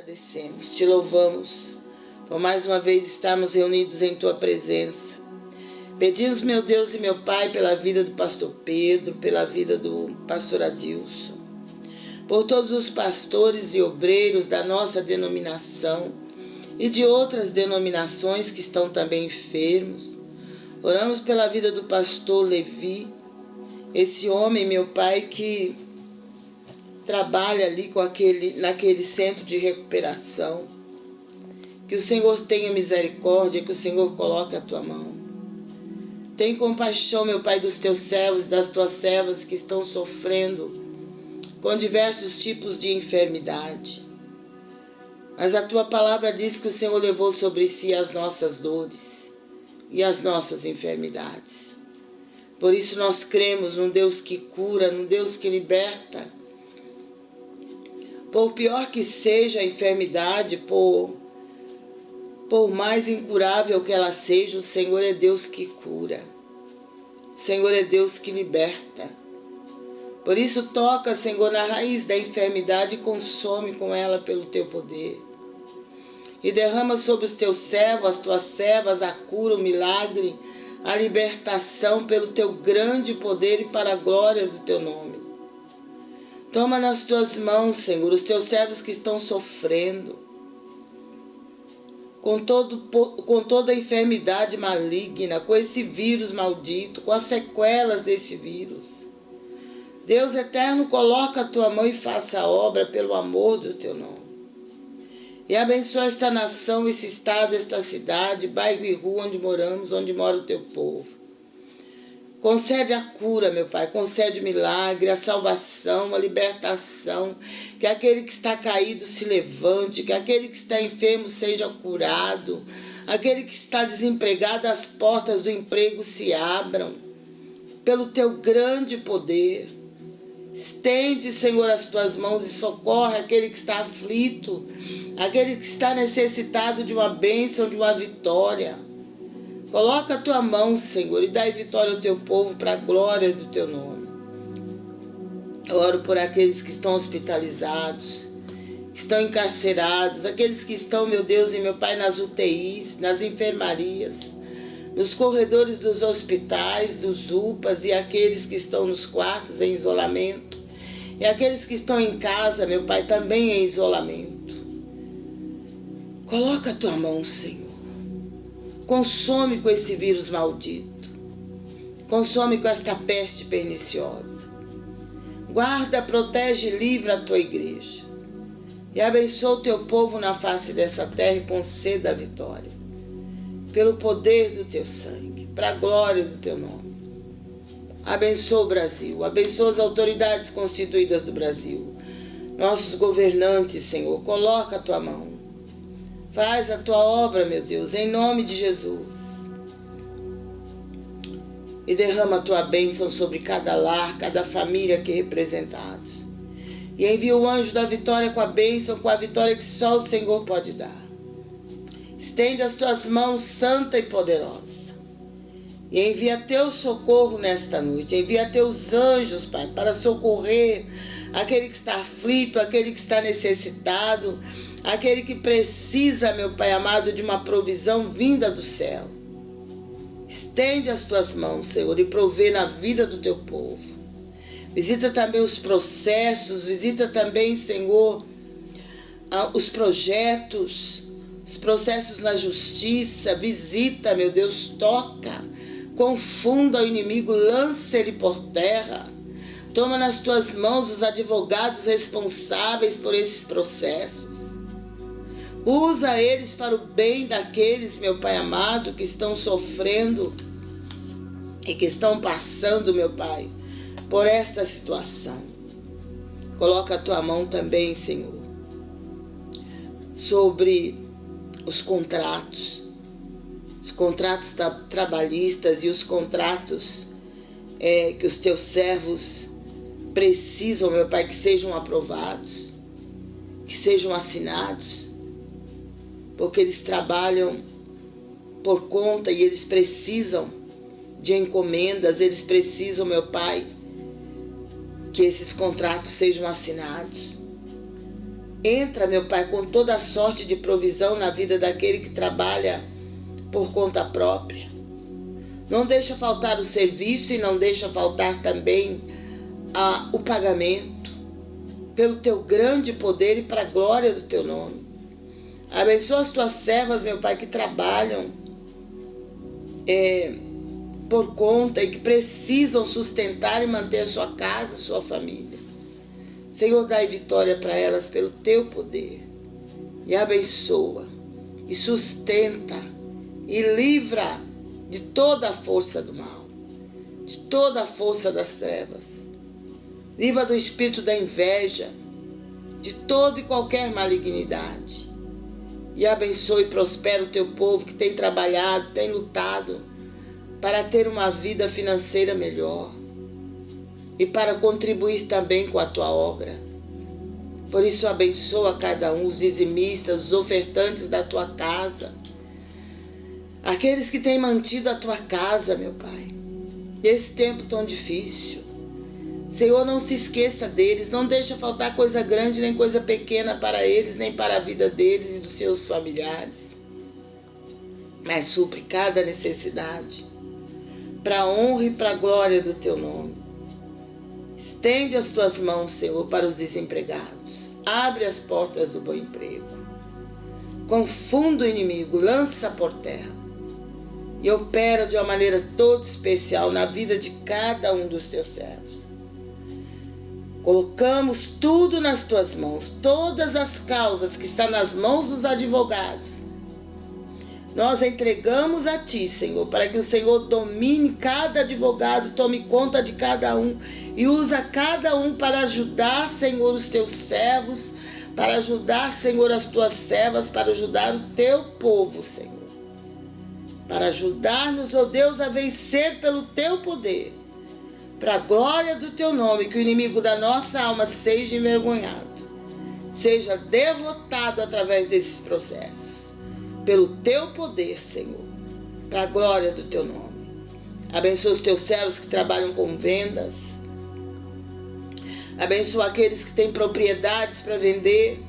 agradecemos, te louvamos por mais uma vez estarmos reunidos em tua presença. Pedimos, meu Deus e meu Pai, pela vida do pastor Pedro, pela vida do pastor Adilson, por todos os pastores e obreiros da nossa denominação e de outras denominações que estão também enfermos. Oramos pela vida do pastor Levi, esse homem, meu Pai, que trabalha ali com aquele, naquele centro de recuperação. Que o Senhor tenha misericórdia, que o Senhor coloque a tua mão. Tem compaixão, meu Pai, dos teus servos e das tuas servas que estão sofrendo com diversos tipos de enfermidade. Mas a tua palavra diz que o Senhor levou sobre si as nossas dores e as nossas enfermidades. Por isso nós cremos num Deus que cura, num Deus que liberta. Por pior que seja a enfermidade, por, por mais incurável que ela seja, o Senhor é Deus que cura. O Senhor é Deus que liberta. Por isso, toca, Senhor, na raiz da enfermidade e consome com ela pelo teu poder. E derrama sobre os teus servos, as tuas servas, a cura, o milagre, a libertação pelo teu grande poder e para a glória do teu nome. Toma nas tuas mãos, Senhor, os teus servos que estão sofrendo com, todo, com toda a enfermidade maligna, com esse vírus maldito, com as sequelas desse vírus. Deus eterno, coloca a tua mão e faça a obra pelo amor do teu nome. E abençoa esta nação, esse estado, esta cidade, bairro e rua onde moramos, onde mora o teu povo. Concede a cura, meu Pai, concede o milagre, a salvação, a libertação, que aquele que está caído se levante, que aquele que está enfermo seja curado, aquele que está desempregado, as portas do emprego se abram, pelo teu grande poder. Estende, Senhor, as tuas mãos e socorre aquele que está aflito, aquele que está necessitado de uma bênção, de uma vitória. Coloca a tua mão, Senhor, e dai vitória ao teu povo para a glória do teu nome. Eu oro por aqueles que estão hospitalizados, que estão encarcerados, aqueles que estão, meu Deus e meu Pai, nas UTIs, nas enfermarias, nos corredores dos hospitais, dos UPAs e aqueles que estão nos quartos em isolamento. E aqueles que estão em casa, meu Pai, também em isolamento. Coloca a tua mão, Senhor. Consome com esse vírus maldito. Consome com esta peste perniciosa. Guarda, protege e livra a tua igreja. E abençoa o teu povo na face dessa terra e conceda a vitória pelo poder do teu sangue, para a glória do teu nome. Abençoa o Brasil, abençoa as autoridades constituídas do Brasil, nossos governantes, Senhor, coloca a tua mão. Faz a tua obra, meu Deus, em nome de Jesus. E derrama a tua bênção sobre cada lar, cada família aqui representados. E envia o anjo da vitória com a bênção, com a vitória que só o Senhor pode dar. Estende as tuas mãos santa e poderosa. E envia teu socorro nesta noite. Envia teus anjos, Pai, para socorrer aquele que está aflito, aquele que está necessitado, aquele que precisa, meu Pai amado, de uma provisão vinda do céu. Estende as tuas mãos, Senhor, e provê na vida do teu povo. Visita também os processos, visita também, Senhor, os projetos, os processos na justiça, visita, meu Deus, toca, confunda o inimigo, lance ele por terra. Toma nas tuas mãos os advogados responsáveis por esses processos. Usa eles para o bem daqueles, meu Pai amado, que estão sofrendo e que estão passando, meu Pai, por esta situação. Coloca a tua mão também, Senhor, sobre os contratos, os contratos trabalhistas e os contratos é, que os teus servos precisam, meu Pai, que sejam aprovados, que sejam assinados, porque eles trabalham por conta e eles precisam de encomendas, eles precisam, meu Pai, que esses contratos sejam assinados. Entra, meu Pai, com toda a sorte de provisão na vida daquele que trabalha por conta própria. Não deixa faltar o serviço e não deixa faltar também ah, o pagamento. Pelo teu grande poder e para a glória do teu nome. Abençoa as tuas servas, meu Pai, que trabalham é, por conta e que precisam sustentar e manter a sua casa, a sua família. Senhor, dai vitória para elas pelo teu poder. E abençoa, e sustenta, e livra de toda a força do mal, de toda a força das trevas. Livra do espírito da inveja, de toda e qualquer malignidade. E abençoe e prospera o teu povo que tem trabalhado, tem lutado para ter uma vida financeira melhor e para contribuir também com a tua obra. Por isso, abençoa cada um, os dizimistas, os ofertantes da tua casa, aqueles que têm mantido a tua casa, meu Pai, nesse tempo tão difícil. Senhor, não se esqueça deles, não deixa faltar coisa grande nem coisa pequena para eles, nem para a vida deles e dos seus familiares. Mas supre cada necessidade, para a honra e para a glória do teu nome. Estende as tuas mãos, Senhor, para os desempregados. Abre as portas do bom emprego. Confunda o inimigo, lança por terra. E opera de uma maneira toda especial na vida de cada um dos teus servos. Colocamos tudo nas tuas mãos, todas as causas que estão nas mãos dos advogados, nós entregamos a Ti, Senhor, para que o Senhor domine cada advogado, tome conta de cada um e usa cada um para ajudar, Senhor, os Teus servos, para ajudar, Senhor, as Tuas servas, para ajudar o Teu povo, Senhor. Para ajudar-nos, ó oh Deus, a vencer pelo Teu poder, para a glória do Teu nome, que o inimigo da nossa alma seja envergonhado, seja derrotado através desses processos pelo teu poder, Senhor, para a glória do teu nome. Abençoa os teus servos que trabalham com vendas. Abençoa aqueles que têm propriedades para vender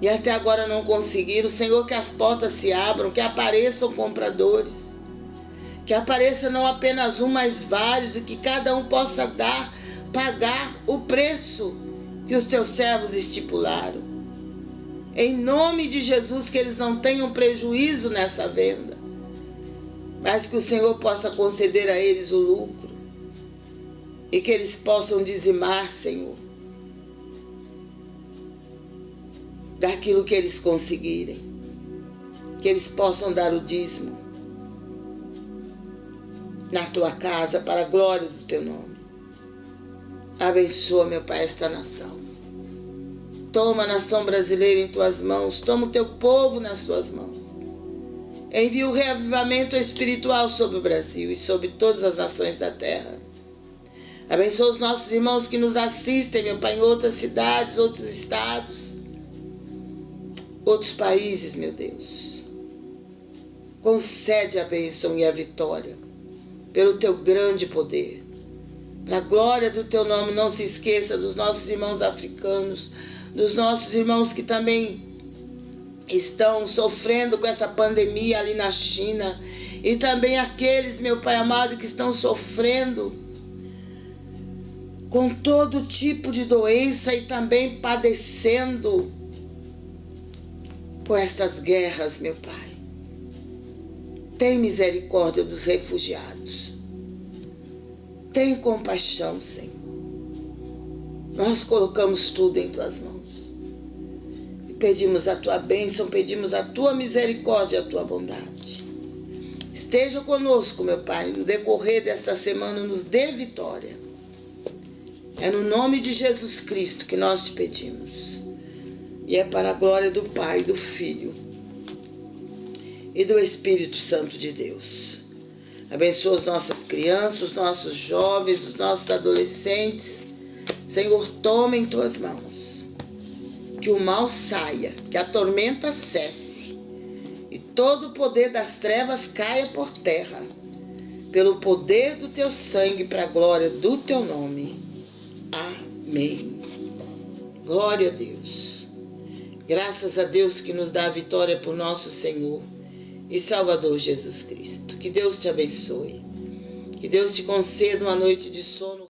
e até agora não conseguiram. Senhor, que as portas se abram, que apareçam compradores. Que apareça não apenas um, mas vários e que cada um possa dar, pagar o preço que os teus servos estipularam. Em nome de Jesus, que eles não tenham prejuízo nessa venda, mas que o Senhor possa conceder a eles o lucro e que eles possam dizimar, Senhor, daquilo que eles conseguirem, que eles possam dar o dízimo na tua casa para a glória do teu nome. Abençoa, meu Pai, esta nação. Toma a nação brasileira em tuas mãos, toma o teu povo nas tuas mãos. Envia o reavivamento espiritual sobre o Brasil e sobre todas as nações da terra. Abençoa os nossos irmãos que nos assistem, meu Pai, em outras cidades, outros estados, outros países, meu Deus. Concede a bênção e a vitória pelo teu grande poder. Para a glória do teu nome, não se esqueça dos nossos irmãos africanos, dos nossos irmãos que também estão sofrendo com essa pandemia ali na China e também aqueles, meu Pai amado, que estão sofrendo com todo tipo de doença e também padecendo com estas guerras, meu Pai. Tem misericórdia dos refugiados. Tem compaixão, Senhor. Nós colocamos tudo em tuas mãos. Pedimos a tua bênção, pedimos a tua misericórdia, a tua bondade. Esteja conosco, meu Pai, no decorrer desta semana, nos dê vitória. É no nome de Jesus Cristo que nós te pedimos. E é para a glória do Pai, do Filho e do Espírito Santo de Deus. Abençoa as nossas crianças, os nossos jovens, os nossos adolescentes. Senhor, toma em tuas mãos que o mal saia, que a tormenta cesse e todo o poder das trevas caia por terra, pelo poder do teu sangue, para a glória do teu nome. Amém Glória a Deus. Graças a Deus que nos dá a vitória por nosso Senhor e Salvador Jesus Cristo. Que Deus te abençoe. Que Deus te conceda uma noite de sono.